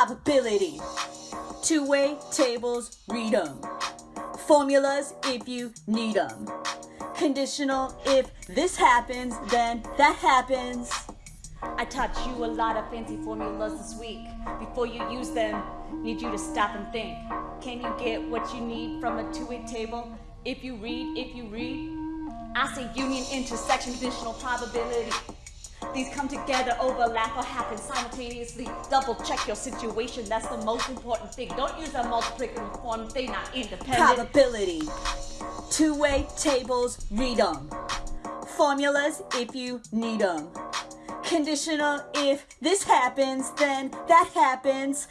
Probability. Two-way tables, read them. Formulas if you need them. Conditional if this happens, then that happens. I taught you a lot of fancy formulas this week. Before you use them, need you to stop and think. Can you get what you need from a two-way table? If you read, if you read, I say union, intersection, conditional probability. These come together, overlap, or happen simultaneously. Double check your situation, that's the most important thing. Don't use a multiplicative form, they're not independent. Probability. Two-way tables, read them. Formulas if you need them. Conditional if this happens, then that happens.